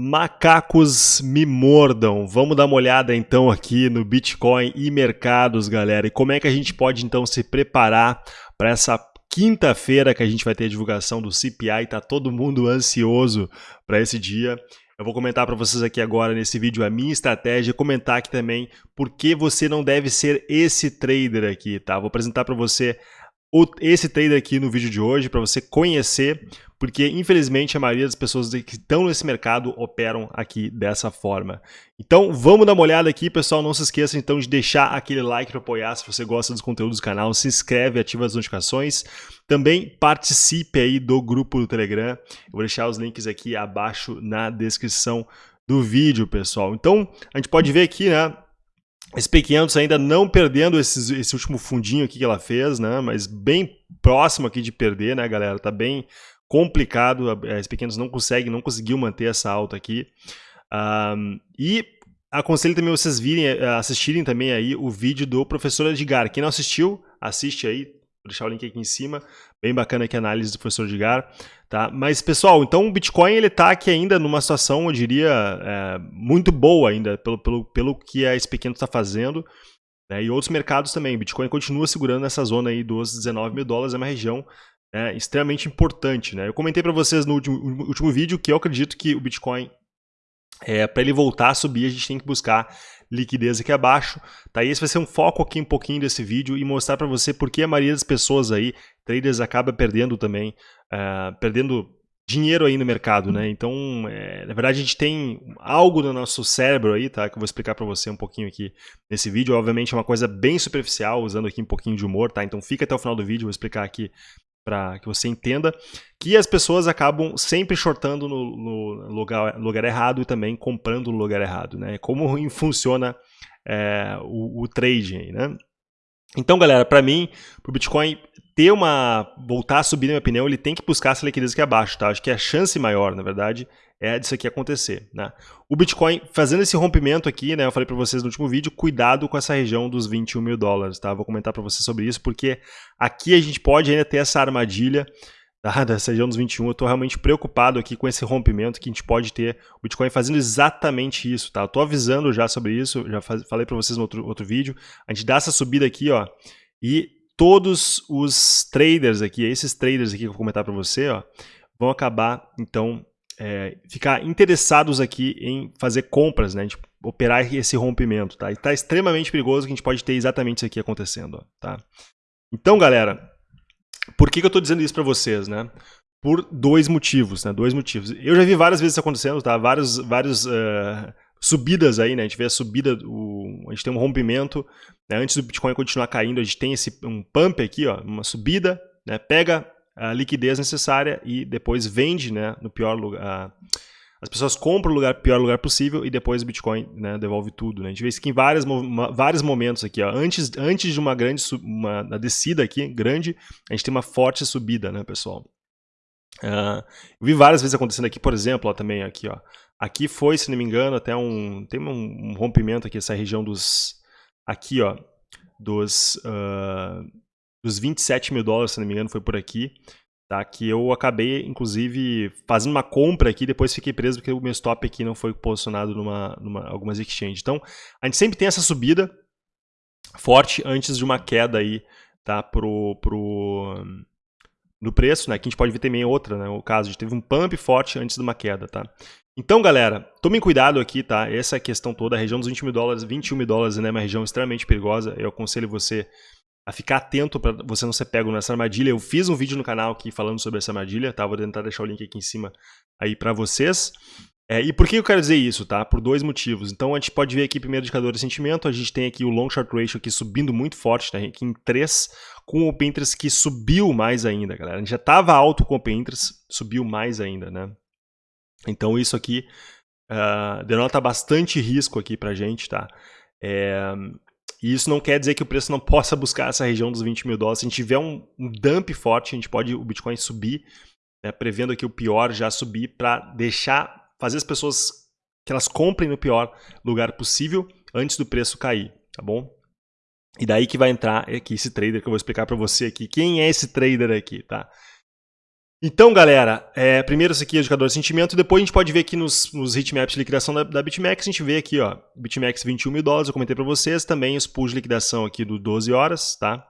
Macacos me mordam. Vamos dar uma olhada então aqui no Bitcoin e mercados, galera. E como é que a gente pode então se preparar para essa quinta-feira que a gente vai ter a divulgação do CPI, tá todo mundo ansioso para esse dia. Eu vou comentar para vocês aqui agora nesse vídeo a minha estratégia, comentar aqui também por que você não deve ser esse trader aqui, tá? Vou apresentar para você esse trader aqui no vídeo de hoje para você conhecer, porque infelizmente a maioria das pessoas que estão nesse mercado operam aqui dessa forma. Então vamos dar uma olhada aqui, pessoal. Não se esqueça então de deixar aquele like para apoiar se você gosta dos conteúdos do canal, se inscreve, ativa as notificações. Também participe aí do grupo do Telegram. Eu vou deixar os links aqui abaixo na descrição do vídeo, pessoal. Então a gente pode ver aqui, né? SP500 ainda não perdendo esses, esse último fundinho aqui que ela fez, né? Mas bem próximo aqui de perder, né, galera? Tá bem complicado. A SP500 não consegue, não conseguiu manter essa alta aqui. Um, e aconselho também vocês virem, eh, assistirem também aí o vídeo do professor Edgar. Quem não assistiu, assiste aí. Deixar o link aqui em cima. Bem bacana aqui a análise do professor Edgar. Tá? Mas, pessoal, então o Bitcoin ele está aqui ainda numa situação, eu diria, é, muito boa ainda, pelo, pelo, pelo que a SP500 está fazendo. Né? E outros mercados também. O Bitcoin continua segurando essa zona aí dos 19 mil dólares, é uma região é, extremamente importante. Né? Eu comentei para vocês no último, último vídeo que eu acredito que o Bitcoin, é, para ele voltar a subir, a gente tem que buscar liquidez aqui abaixo. Tá? E esse vai ser um foco aqui um pouquinho desse vídeo e mostrar para você por que a maioria das pessoas aí, traders, acaba perdendo também, uh, perdendo dinheiro aí no mercado, né? Então, é, na verdade, a gente tem algo no nosso cérebro aí, tá? Que eu vou explicar para você um pouquinho aqui nesse vídeo. Obviamente é uma coisa bem superficial, usando aqui um pouquinho de humor, tá? Então fica até o final do vídeo, vou explicar aqui para que você entenda que as pessoas acabam sempre shortando no, no lugar, lugar, errado e também comprando no lugar errado, né? Como funciona é, o, o né? Então, galera, para mim, o Bitcoin ter uma voltar a subir, na minha opinião, ele tem que buscar essa liquidez aqui abaixo, tá? Acho que a chance maior, na verdade, é disso aqui acontecer, né? O Bitcoin fazendo esse rompimento aqui, né? Eu falei para vocês no último vídeo, cuidado com essa região dos 21 mil dólares, tá? Vou comentar para vocês sobre isso, porque aqui a gente pode ainda ter essa armadilha tá? dessa região dos 21. Eu estou realmente preocupado aqui com esse rompimento que a gente pode ter o Bitcoin fazendo exatamente isso, tá? Eu tô avisando já sobre isso, já falei para vocês no outro, outro vídeo. A gente dá essa subida aqui, ó, e todos os traders aqui, esses traders aqui que eu vou comentar para você, ó, vão acabar, então, é, ficar interessados aqui em fazer compras, né? Operar esse rompimento, tá? E tá extremamente perigoso que a gente pode ter exatamente isso aqui acontecendo, ó, tá? Então, galera, por que, que eu estou dizendo isso para vocês, né? Por dois motivos, né? Dois motivos. Eu já vi várias vezes isso acontecendo, tá? Vários, vários uh, subidas aí, né? A gente vê a subida, o, a gente tem um rompimento, né? antes do Bitcoin continuar caindo, a gente tem esse um pump aqui, ó, uma subida, né? Pega a liquidez necessária e depois vende né, no pior lugar. As pessoas compram o lugar, pior lugar possível e depois o Bitcoin né, devolve tudo. Né? A gente vê isso aqui em vários, vários momentos aqui. Ó. Antes, antes de uma grande uma, uma descida aqui, grande, a gente tem uma forte subida, né, pessoal? Uh, eu vi várias vezes acontecendo aqui, por exemplo, ó, também aqui, ó. Aqui foi, se não me engano, até um. Tem um, um rompimento aqui, essa região dos. Aqui, ó. Dos. Uh, dos 27 mil dólares, se não me engano, foi por aqui. Tá, que eu acabei, inclusive, fazendo uma compra aqui, depois fiquei preso porque o meu stop aqui não foi posicionado numa, numa algumas exchanges. Então, a gente sempre tem essa subida forte antes de uma queda aí, tá, pro, pro, no preço, né, que a gente pode ver também outra, né, o caso, a gente teve um pump forte antes de uma queda, tá. Então, galera, tomem cuidado aqui, tá, essa é questão toda, a região dos 20 mil dólares, 21 mil dólares, né, é uma região extremamente perigosa, eu aconselho você a ficar atento para você não ser pego nessa armadilha. Eu fiz um vídeo no canal aqui falando sobre essa armadilha, tá? Vou tentar deixar o link aqui em cima aí para vocês. É, e por que eu quero dizer isso, tá? Por dois motivos. Então a gente pode ver aqui primeiro indicador de sentimento, a gente tem aqui o long short ratio aqui subindo muito forte, tá? Aqui em 3, com o interest que subiu mais ainda, galera. A gente já estava alto com o interest, subiu mais ainda, né? Então isso aqui uh, denota bastante risco aqui pra gente, tá? É, e isso não quer dizer que o preço não possa buscar essa região dos 20 mil dólares. Se a gente tiver um, um dump forte, a gente pode o Bitcoin subir, né, prevendo aqui o pior já subir para deixar, fazer as pessoas que elas comprem no pior lugar possível antes do preço cair, tá bom? E daí que vai entrar aqui esse trader que eu vou explicar para você aqui. Quem é esse trader aqui, tá? Então, galera, é, primeiro isso aqui é o indicador de sentimento, depois a gente pode ver aqui nos, nos hitmaps de liquidação da, da BitMEX, a gente vê aqui, ó, BitMEX 21 mil dólares, eu comentei para vocês, também os pools de liquidação aqui do 12 horas, tá?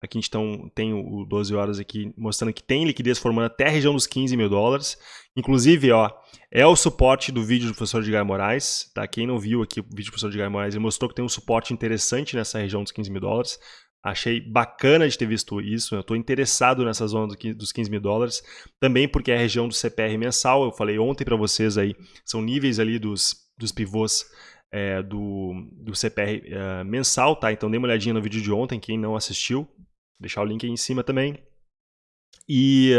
Aqui a gente tão, tem o 12 horas aqui mostrando que tem liquidez formando até a região dos 15 mil dólares. Inclusive, ó, é o suporte do vídeo do professor Edgar Moraes, tá? Quem não viu aqui o vídeo do professor Edgar Moraes, ele mostrou que tem um suporte interessante nessa região dos 15 mil dólares. Achei bacana de ter visto isso, eu estou interessado nessa zona dos 15 mil dólares, também porque é a região do CPR mensal, eu falei ontem para vocês aí, são níveis ali dos, dos pivôs é, do, do CPR é, mensal, tá? Então dê uma olhadinha no vídeo de ontem, quem não assistiu, Vou deixar o link aí em cima também. E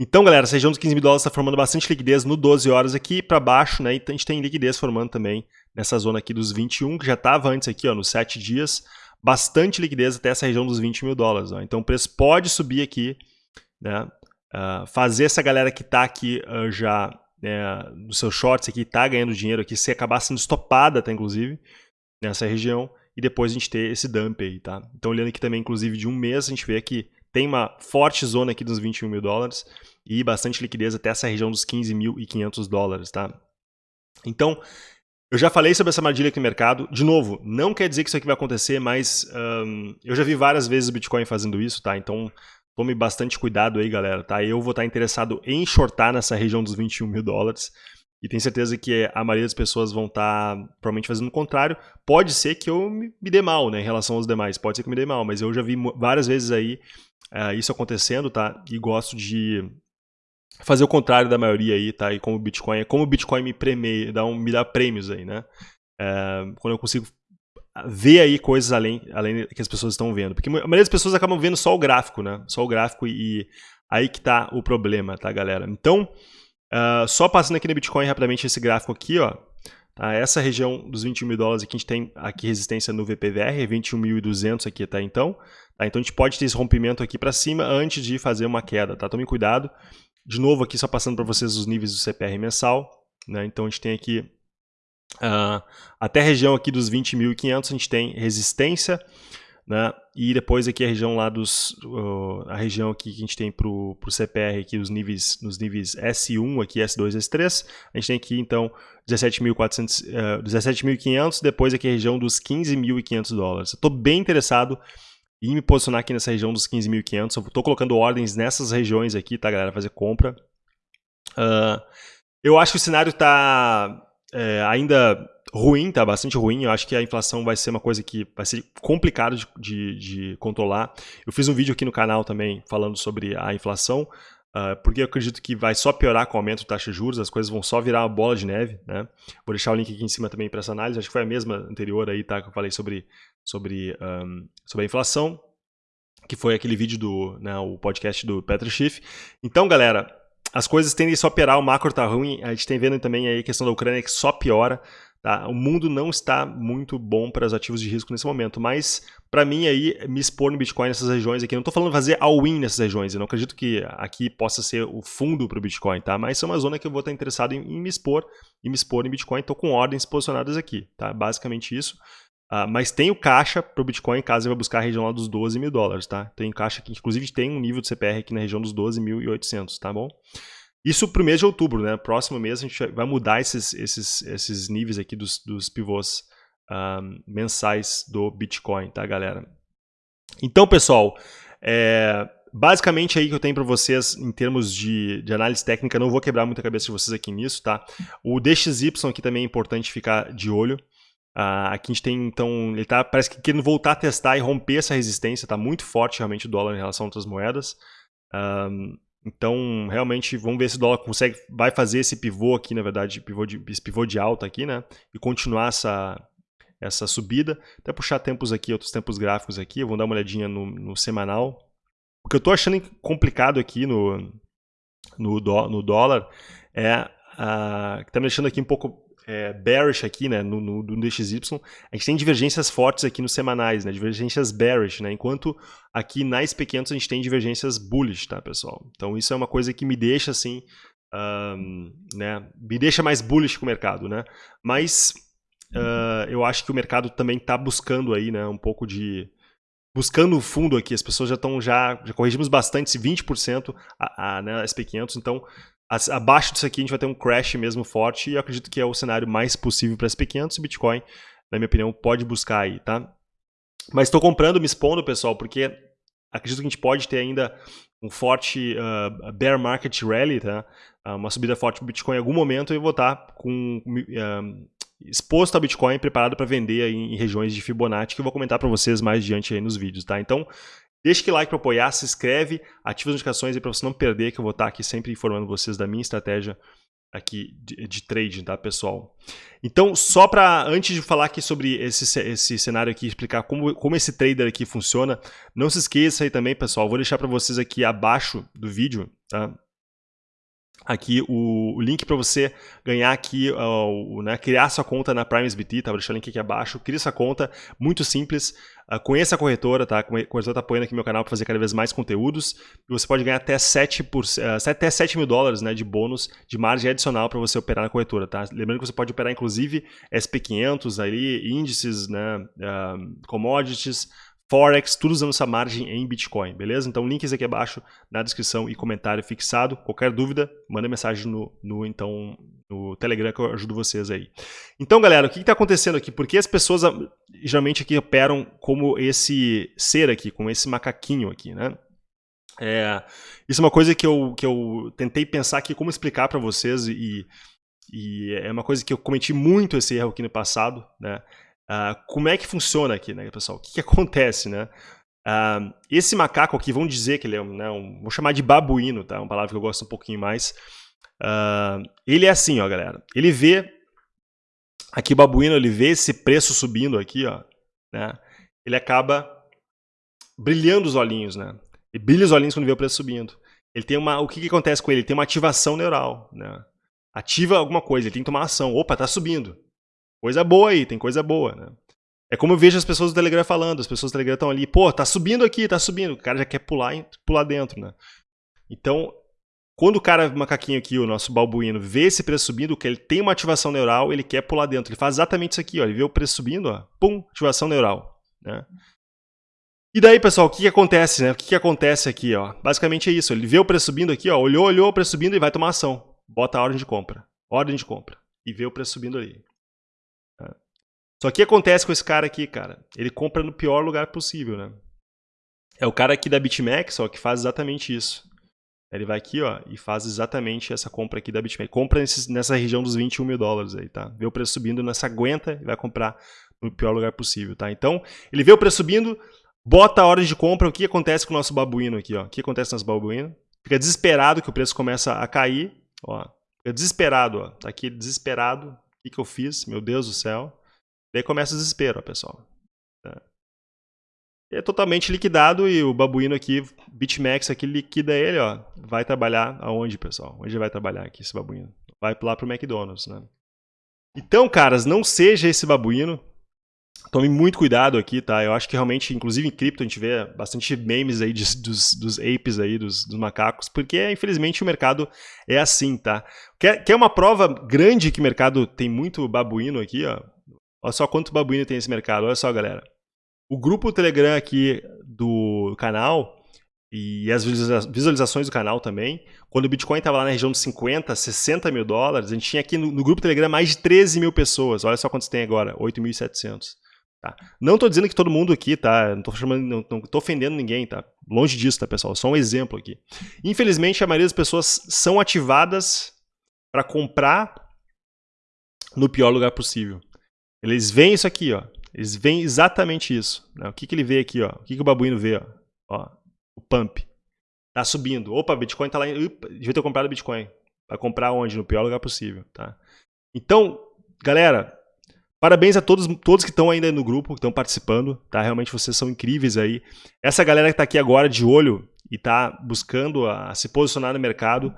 então, galera, essa região dos 15 mil dólares está formando bastante liquidez no 12 horas aqui para baixo, né? E a gente tem liquidez formando também nessa zona aqui dos 21, que já estava antes aqui, ó, nos 7 dias bastante liquidez até essa região dos 20 mil dólares. Ó. Então o preço pode subir aqui, né? Uh, fazer essa galera que está aqui uh, já né, nos seus shorts aqui, está ganhando dinheiro aqui, se acabar sendo estopada, tá, inclusive, nessa região, e depois a gente ter esse dump aí, tá? Então olhando aqui também, inclusive, de um mês, a gente vê que tem uma forte zona aqui dos 21 mil dólares e bastante liquidez até essa região dos 15.500 dólares, tá? Então, eu já falei sobre essa armadilha aqui no mercado. De novo, não quer dizer que isso aqui vai acontecer, mas um, eu já vi várias vezes o Bitcoin fazendo isso, tá? Então tome bastante cuidado aí, galera, tá? Eu vou estar interessado em shortar nessa região dos 21 mil dólares. E tenho certeza que a maioria das pessoas vão estar provavelmente fazendo o contrário. Pode ser que eu me dê mal, né, em relação aos demais. Pode ser que eu me dê mal, mas eu já vi várias vezes aí uh, isso acontecendo, tá? E gosto de fazer o contrário da maioria aí, tá? E como o Bitcoin, é como o Bitcoin me premia, dá um, me dá prêmios aí, né? É, quando eu consigo ver aí coisas além, além que as pessoas estão vendo. Porque a maioria das pessoas acabam vendo só o gráfico, né? Só o gráfico e, e aí que tá o problema, tá, galera? Então, uh, só passando aqui no Bitcoin rapidamente esse gráfico aqui, ó. Tá? Essa região dos 21 mil dólares aqui, a gente tem aqui resistência no VPVR, 21.200 aqui, tá? Então, tá? então a gente pode ter esse rompimento aqui para cima antes de fazer uma queda, tá? Tome cuidado. De novo aqui só passando para vocês os níveis do CPR mensal. Né? Então a gente tem aqui uh, até a região aqui dos 20.500 a gente tem resistência. Né? E depois aqui a região lá dos uh, a região aqui que a gente tem para o CPR aqui os níveis nos níveis S1 aqui S2 S3 a gente tem aqui então 17.400 uh, 17.500 depois aqui a região dos 15.500 dólares. Estou bem interessado e me posicionar aqui nessa região dos 15.500. Eu estou colocando ordens nessas regiões aqui, tá, galera? Fazer compra. Uh, eu acho que o cenário está é, ainda ruim, tá bastante ruim. Eu acho que a inflação vai ser uma coisa que vai ser complicado de, de, de controlar. Eu fiz um vídeo aqui no canal também falando sobre a inflação, uh, porque eu acredito que vai só piorar com o aumento da taxa de juros, as coisas vão só virar uma bola de neve. Né? Vou deixar o link aqui em cima também para essa análise. Acho que foi a mesma anterior aí, tá? Que eu falei sobre sobre, um, sobre a inflação, que foi aquele vídeo do né, o podcast do Petro Schiff. Então, galera, as coisas tendem só a piorar, o macro tá ruim, a gente tem vendo também aí a questão da Ucrânia que só piora. Tá? O mundo não está muito bom para os ativos de risco nesse momento, mas para mim aí me expor no Bitcoin nessas regiões aqui, não estou falando fazer all-in nessas regiões, eu não acredito que aqui possa ser o fundo para o Bitcoin, tá? Mas é uma zona que eu vou estar interessado em, em me expor e me expor em Bitcoin, estou com ordens posicionadas aqui, tá? Basicamente isso. Uh, mas tem o caixa para o Bitcoin caso ele vai buscar a região lá dos 12 mil dólares, tá? Tem caixa que inclusive tem um nível de CPR aqui na região dos 12.800, tá bom? Isso para o mês de outubro, né? Próximo mês a gente vai mudar esses, esses, esses níveis aqui dos, dos pivôs um, mensais do Bitcoin, tá, galera? Então, pessoal, é, basicamente aí que eu tenho para vocês em termos de, de, análise técnica, não vou quebrar muita cabeça de vocês aqui nisso, tá? O DXY aqui também é importante ficar de olho. Uh, aqui a gente tem, então, ele tá, parece que querendo voltar a testar e romper essa resistência, está muito forte realmente o dólar em relação a outras moedas. Então, realmente, vamos ver se o dólar consegue, vai fazer esse pivô aqui, na verdade, pivô de, esse pivô de alta aqui, né? E continuar essa, essa subida. Até puxar tempos aqui, outros tempos gráficos aqui, vamos dar uma olhadinha no, no semanal. O que eu estou achando complicado aqui no, no, no dólar é, uh, que está me deixando aqui um pouco é, bearish aqui, né, no, no, no DXY, a gente tem divergências fortes aqui nos semanais, né, divergências bearish, né, enquanto aqui na SP500 a gente tem divergências bullish, tá, pessoal? Então isso é uma coisa que me deixa assim, um, né, me deixa mais bullish com o mercado, né, mas uh, eu acho que o mercado também está buscando aí, né, um pouco de buscando o fundo aqui, as pessoas já estão, já, já corrigimos bastante, 20% a, a né, SP500, então abaixo disso aqui a gente vai ter um crash mesmo forte e eu acredito que é o cenário mais possível para SP500 e Bitcoin, na minha opinião, pode buscar aí, tá? Mas estou comprando, me expondo, pessoal, porque acredito que a gente pode ter ainda um forte uh, bear market rally, tá? Uh, uma subida forte do Bitcoin em algum momento eu vou estar tá com uh, exposto a Bitcoin preparado para vender em, em, regiões de Fibonacci que eu vou comentar para vocês mais adiante aí nos vídeos, tá? Então, deixa aquele like para apoiar, se inscreve, ativa as notificações para você não perder que eu vou estar tá aqui sempre informando vocês da minha estratégia aqui de, de trading, tá, pessoal? Então, só para, antes de falar aqui sobre esse, esse cenário aqui, explicar como, como esse trader aqui funciona, não se esqueça aí também, pessoal, vou deixar para vocês aqui abaixo do vídeo, tá? Aqui o, o link para você ganhar aqui, uh, né, criar sua conta na PrimeSBT, tá? Vou deixar o link aqui abaixo. Cria sua conta, muito simples. Uh, conheça a corretora, tá? A corretora está apoiando aqui meu canal para fazer cada vez mais conteúdos. E você pode ganhar até 7, por, uh, até 7 mil dólares né, de bônus de margem adicional para você operar na corretora, tá? Lembrando que você pode operar inclusive SP500 ali, índices, né, uh, commodities, Forex, tudo usando essa margem em Bitcoin, beleza? Então, links aqui abaixo na descrição e comentário fixado. Qualquer dúvida, manda mensagem no, no, então, no Telegram que eu ajudo vocês aí. Então, galera, o que está acontecendo aqui? Por que as pessoas ah, geralmente aqui operam como esse ser aqui, como esse macaquinho aqui, né? É, isso é uma coisa que eu, que eu tentei pensar aqui como explicar para vocês e, e é uma coisa que eu cometi muito esse erro aqui no passado, né? Uh, como é que funciona aqui, né, pessoal? O que, que acontece, né? Uh, esse macaco aqui, vamos dizer que ele é um, né, um, vou chamar de babuíno, tá? Uma palavra que eu gosto um pouquinho mais. Uh, ele é assim, ó, galera. Ele vê aqui babuíno, ele vê esse preço subindo aqui, ó, né? Ele acaba brilhando os olhinhos, né? Ele brilha os olhinhos quando vê o preço subindo. Ele tem uma, o que, que acontece com ele? Ele tem uma ativação neural, né? Ativa alguma coisa, ele tem que tomar ação. Opa, tá subindo. Coisa boa aí, tem coisa boa, né? É como eu vejo as pessoas do Telegram falando, as pessoas do Telegram estão ali, pô, tá subindo aqui, tá subindo. O cara já quer pular, pular dentro, né? Então, quando o cara, macaquinho aqui, o nosso balbuíno, vê esse preço subindo, que ele tem uma ativação neural, ele quer pular dentro. Ele faz exatamente isso aqui, ó. Ele vê o preço subindo, ó, pum, ativação neural, né? E daí, pessoal, o que, que acontece, né? O que, que acontece aqui, ó? Basicamente é isso. Ele vê o preço subindo aqui, ó, olhou, olhou o preço subindo e vai tomar ação. Bota a ordem de compra. Ordem de compra. E vê o preço subindo ali. Só que acontece com esse cara aqui, cara? Ele compra no pior lugar possível, né? É o cara aqui da BitMEX, ó, que faz exatamente isso. Ele vai aqui, ó, e faz exatamente essa compra aqui da BitMEX. Compra nesse, nessa região dos 21 mil dólares aí, tá? Vê o preço subindo nessa aguenta e vai comprar no pior lugar possível, tá? Então, ele vê o preço subindo, bota a hora de compra. O que acontece com o nosso babuíno aqui, ó? O que acontece com o nosso babuíno? Fica desesperado que o preço começa a cair, ó. Fica desesperado, ó. Tá aqui desesperado. O que, que eu fiz? Meu Deus do céu. Daí começa o desespero, pessoal. É. é totalmente liquidado e o babuíno aqui, BitMEX aqui, liquida ele, ó. Vai trabalhar aonde, pessoal? Onde vai trabalhar aqui esse babuíno? Vai lá pro McDonald's, né? Então, caras, não seja esse babuíno. Tome muito cuidado aqui, tá? Eu acho que realmente, inclusive em cripto, a gente vê bastante memes aí de, dos, dos apes aí, dos, dos, macacos, porque infelizmente o mercado é assim, tá? Quer, quer uma prova grande que o mercado tem muito babuíno aqui, ó? Olha só quanto babuíno tem esse mercado. Olha só, galera. O grupo Telegram aqui do canal e as visualizações do canal também, quando o Bitcoin estava lá na região de 50, 60 mil dólares, a gente tinha aqui no, no grupo Telegram mais de 13 mil pessoas. Olha só quantos tem agora, 8.700. Tá? Não estou dizendo que todo mundo aqui, tá? Não estou chamando, não, ofendendo ninguém, tá? Longe disso, tá, pessoal? Só um exemplo aqui. Infelizmente, a maioria das pessoas são ativadas para comprar no pior lugar possível. Eles veem isso aqui, ó. Eles veem exatamente isso. Né? O que, que ele vê aqui, ó? O que, que o babuíno vê, ó? ó? O pump. Tá subindo. Opa, Bitcoin tá lá. Em... devia ter comprado Bitcoin. Vai comprar onde? No pior lugar possível, tá? Então, galera, parabéns a todos, todos que estão ainda no grupo, que estão participando, tá? Realmente vocês são incríveis aí. Essa galera que tá aqui agora de olho e tá buscando a, a se posicionar no mercado,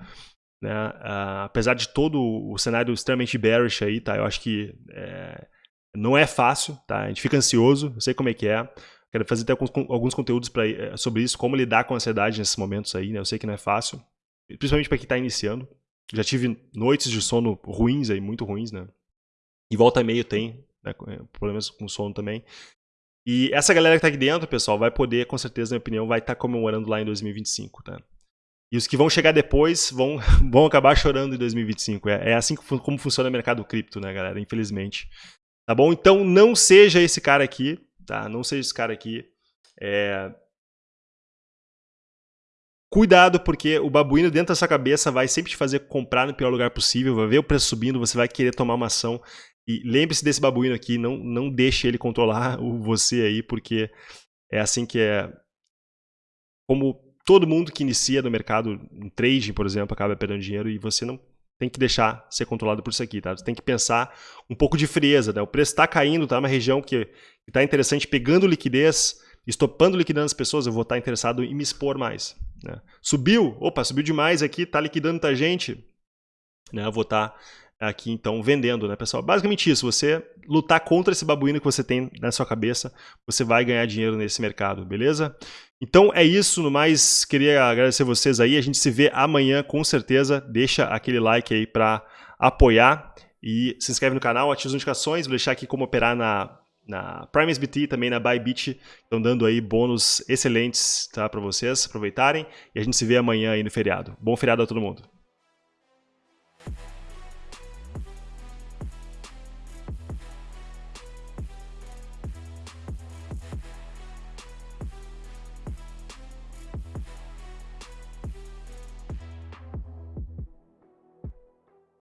né? Uh, apesar de todo o cenário extremamente bearish aí, tá? Eu acho que é, não é fácil, tá? A gente fica ansioso, eu sei como é que é. Quero fazer até alguns, alguns conteúdos pra, eh, sobre isso, como lidar com a ansiedade nesses momentos aí, né? Eu sei que não é fácil, principalmente para quem está iniciando. Já tive noites de sono ruins aí, muito ruins, né? E volta e meio tem né? Eh, problemas com sono também. E essa galera que tá aqui dentro, pessoal, vai poder, com certeza, na minha opinião, vai estar tá comemorando lá em 2025, tá? E os que vão chegar depois vão, vão acabar chorando em 2025. É, é assim como funciona o mercado cripto, né, galera? Infelizmente. Tá bom? Então não seja esse cara aqui, tá? Não seja esse cara aqui. É... Cuidado, porque o babuíno dentro da sua cabeça vai sempre te fazer comprar no pior lugar possível, vai ver o preço subindo, você vai querer tomar uma ação. E lembre-se desse babuíno aqui, não, não deixe ele controlar o, você aí, porque é assim que é. Como todo mundo que inicia no mercado, em trading, por exemplo, acaba perdendo dinheiro e você não tem que deixar ser controlado por isso aqui, tá? Você tem que pensar um pouco de frieza, né? O preço está caindo, tá? Uma região que está interessante, pegando liquidez, estopando liquidando as pessoas, eu vou estar tá interessado em me expor mais. Né? Subiu, opa, subiu demais aqui, está liquidando muita gente, né? Eu vou estar tá aqui então vendendo, né, pessoal? Basicamente isso, você lutar contra esse babuíno que você tem na sua cabeça, você vai ganhar dinheiro nesse mercado, beleza? Então é isso, no mais, queria agradecer vocês aí, a gente se vê amanhã com certeza, deixa aquele like aí para apoiar. E se inscreve no canal, ativa as notificações, vou deixar aqui como operar na, na Prime SBT, também na Bybit, estão dando aí bônus excelentes tá, para vocês aproveitarem. E a gente se vê amanhã aí no feriado. Bom feriado a todo mundo!